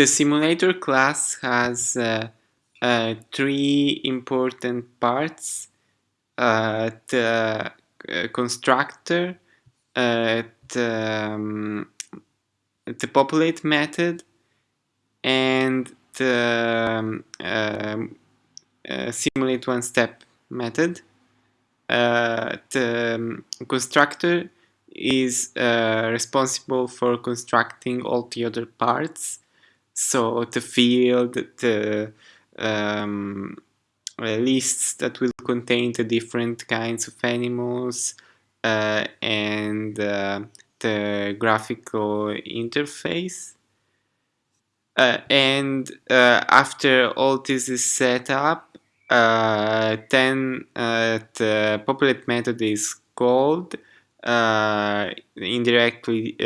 the simulator class has uh, uh, three important parts. Uh, the uh, constructor, uh, the, um, the populate method, and the um, um uh, simulate one step method. the um, constructor is responsible for constructing all the other parts so the field, the um, uh, lists that will contain the different kinds of animals uh, and uh, the graphical interface. Uh, and uh, after all this is set up, uh, then the populate method is called indirectly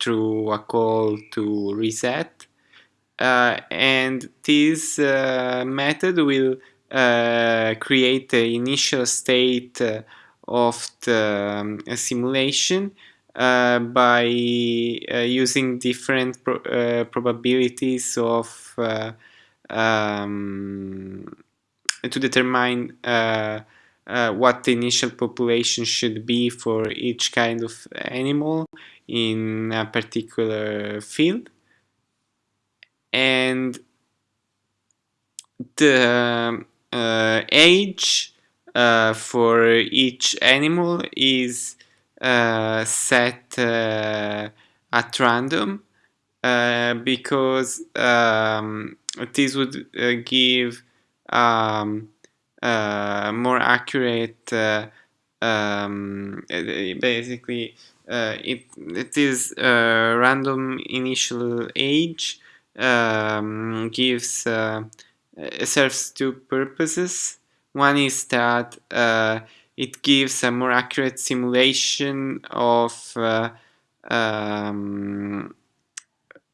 through a call to reset and this uh, method will uh, create the initial state of the um, simulation uh, by uh, using different pro uh, probabilities of um, to determine what the initial population should be for each kind of animal in a particular field and the uh, age uh, for each animal is uh, set uh, at random uh, because um, this would uh, give um, more accurate um, basically it, it is random initial age um, gives uh, serves two purposes. One is that uh, it gives a more accurate simulation of uh, um,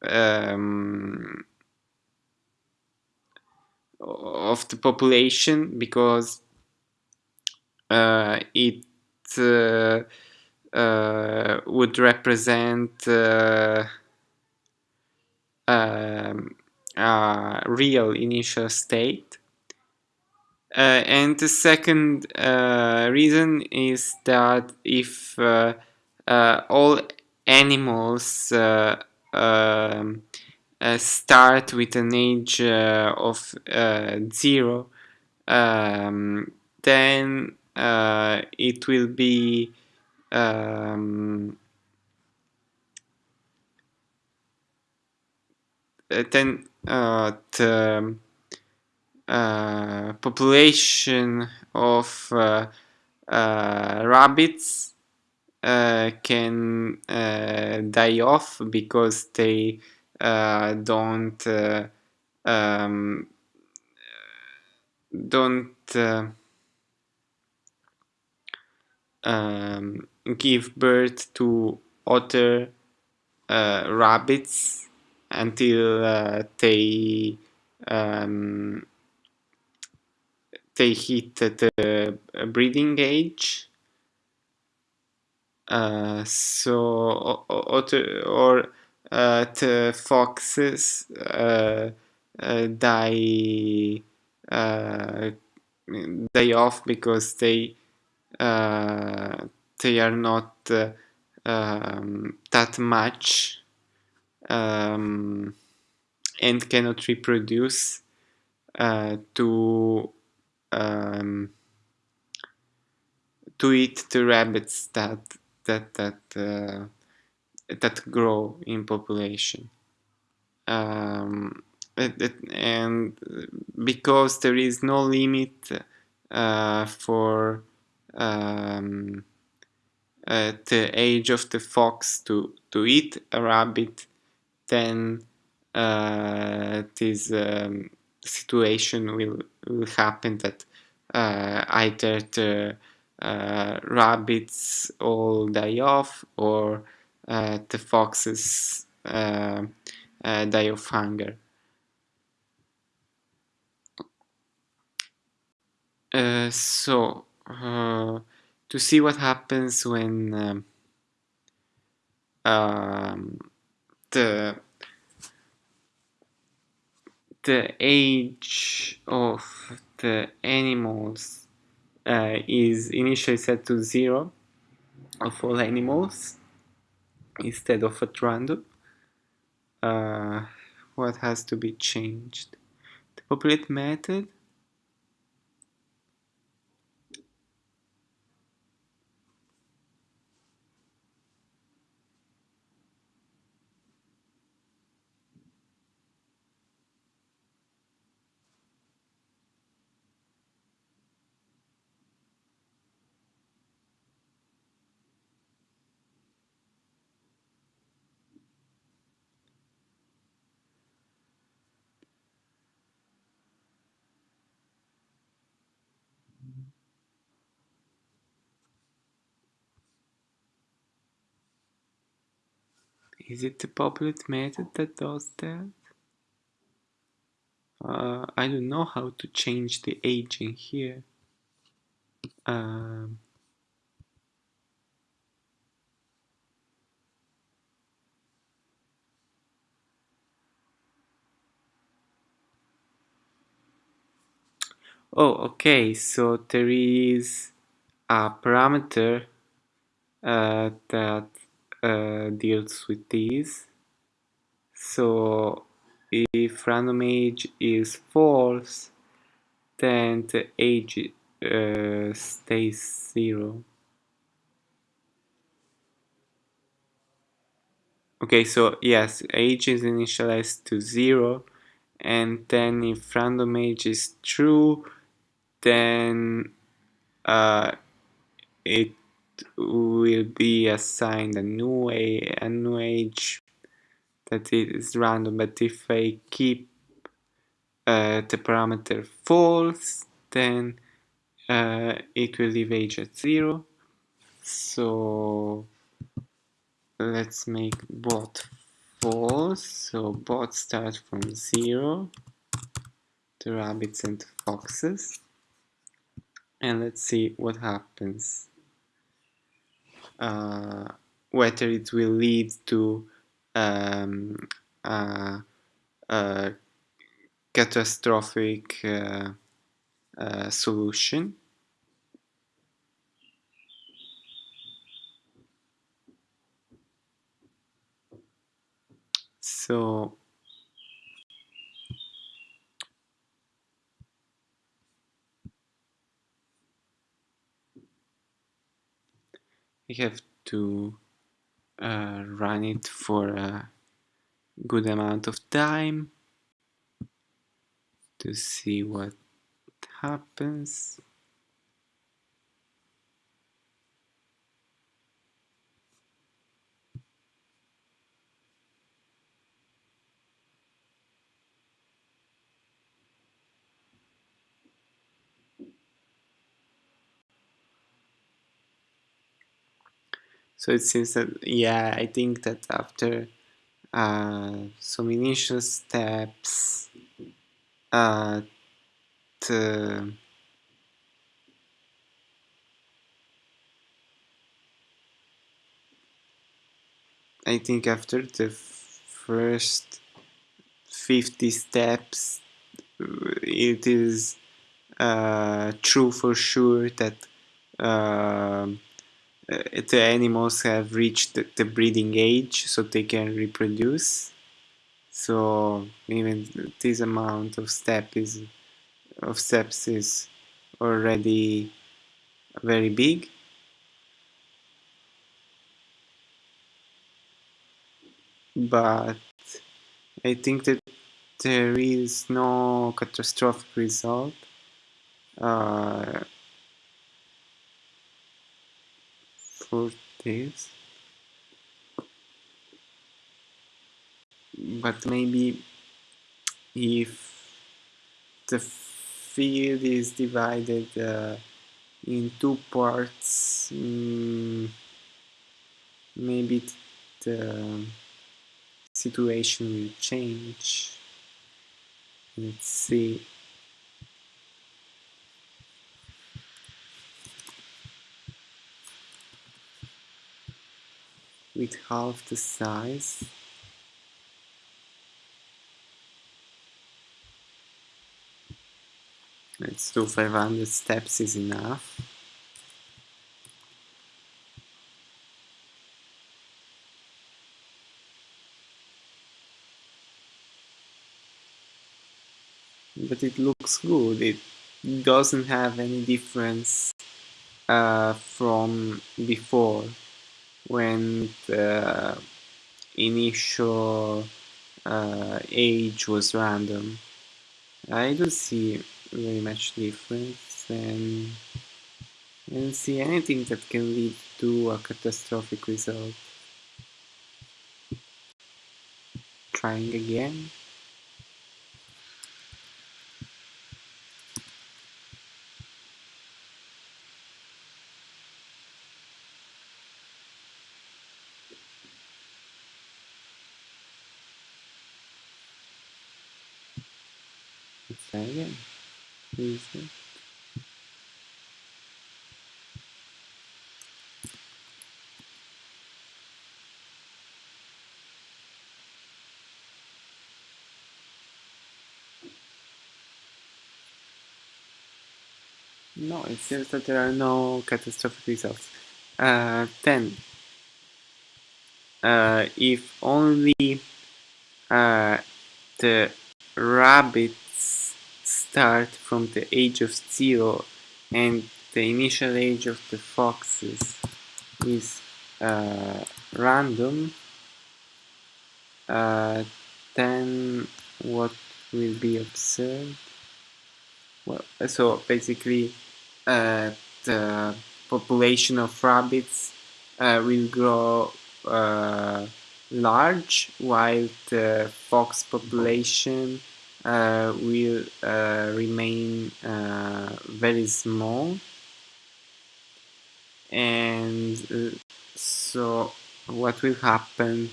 um, of the population because uh, it uh, uh, would represent a real initial state. Uh, and the second uh, reason is that if uh, uh all animals uh, um, uh, start with an age of zero, um, then it will be um, then uh, the uh, population of uh, rabbits can die off because they don't um, don't um, give birth to other uh, rabbits until uh, they um, they hit the breeding age. Uh, so or, or uh, the foxes uh, uh, die uh, die off because they they are not um, that much um, and cannot reproduce uh, to um, to eat the rabbits that that that uh, that grow in population. Um, it, it, and because there is no limit uh, for um, uh, the age of the fox to, to eat a rabbit, then uh, this um, situation will, will happen that uh, either the uh, rabbits all die off or uh, the foxes uh, uh, die of hunger. so to see what happens when um, um, the the age of the animals uh, is initially set to zero of all animals instead of at random. Uh, what has to be changed? The populate method Is it the populate method that does that? Uh, I don't know how to change the age in here. Um, oh, okay, so there is a parameter uh, that uh, deals with these. So if random age is false, then the age uh, stays zero. Okay, so yes, age is initialized to zero, and then if random age is true, then uh, it will be assigned a new a, a new age that is random. But if I keep uh, the parameter false, then uh, it will leave age at zero. So let's make bot false. So bot starts from zero, the rabbits and foxes. And let's see what happens. Uh, whether it will lead to um, catastrophic uh, uh, solution. So we have to uh, run it for a good amount of time to see what happens. So it seems that, yeah, I think that after uh, some initial steps, uh, the, I think after the first 50 steps, it is uh, true for sure that uh, the animals have reached the, the breeding age so they can reproduce. So even this amount of step is of steps is already very big. But I think that there is no catastrophic result. Uh, for this but maybe if the field is divided uh, in two parts mm, maybe the situation will change. Let's see with half the size. Let's do 500 steps is enough. But it looks good. It doesn't have any difference uh, from before when the initial uh, age was random. I don't see very much difference and I don't see anything that can lead to a catastrophic result. Trying again try again. Easy. No, it seems that there are no catastrophic results. Uh, 10. Uh, if only uh, the rabbits start from the age of zero and the initial age of the foxes is uh, random, uh, then what will be observed? Well, so basically uh, the population of rabbits uh, will grow uh, large while the fox population uh, will uh, remain very small. And so what will happen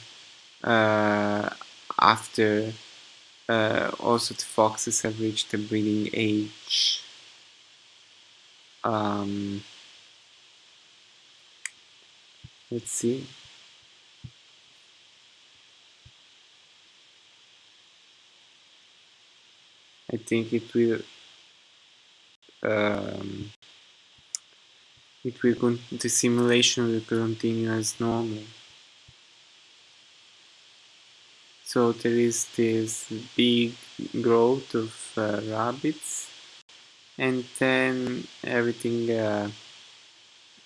after uh, also the foxes have reached the breeding age um, let's see. I think it will um, it will the simulation will continue as normal. So there is this big growth of uh, rabbits and then everything uh,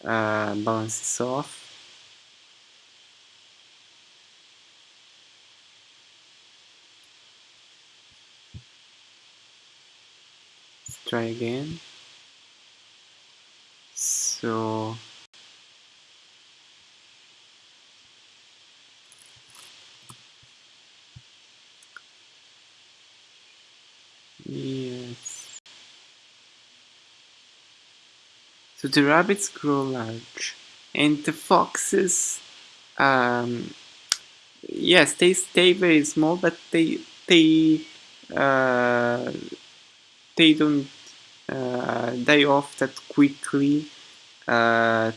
uh, balances off. Let's try again. So yes so the rabbits grow large and the foxes um, yes they stay very small but they they uh, they don't uh, die off that quickly uh,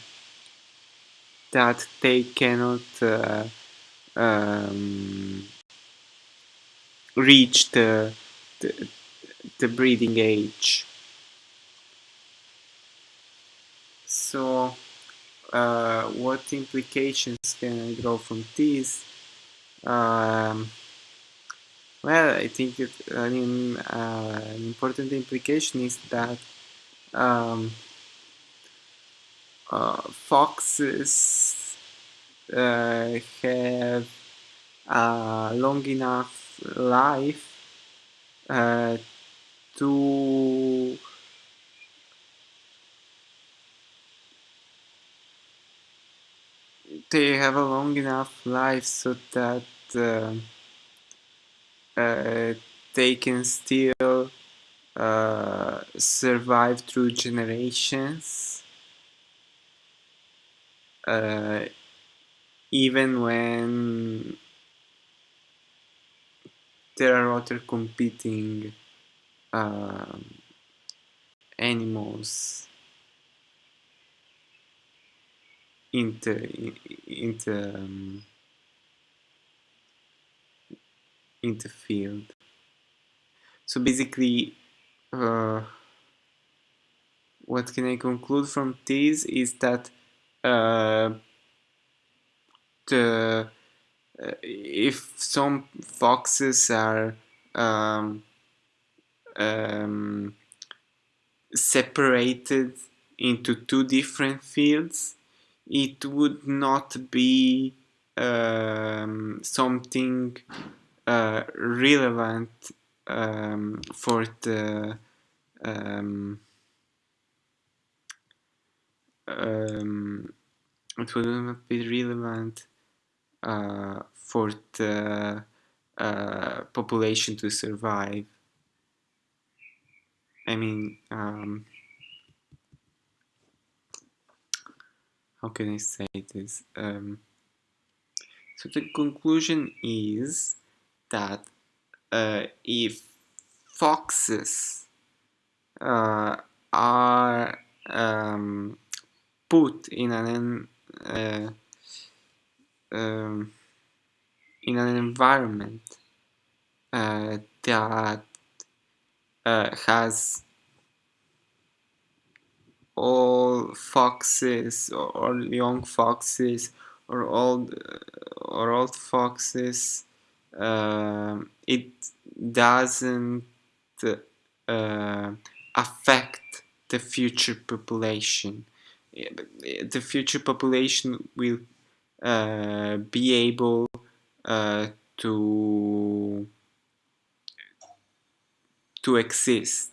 that they cannot uh, um, reach the, the, the breeding age. So, uh, what implications can I draw from this? Um, well, I think it, I mean, uh, an important implication is that um, uh, foxes uh, have a long enough life uh, to they have a long enough life so that uh, uh, they can still uh, survive through generations uh, even when there are other competing um, animals in the in um, field. So basically uh, what can I conclude from this is that uh, the uh, if some foxes are um, um, separated into two different fields, it would not be um, something uh, relevant um, for the um, um, it would not be relevant uh, for the uh, population to survive. I mean, how can I say this? Um, so the conclusion is that uh, if foxes uh, are um, put in an uh, um, in an environment uh, that uh, has all foxes or young foxes or old or old foxes um, it doesn't uh, affect the future population. The future population will uh, be able uh, to to exist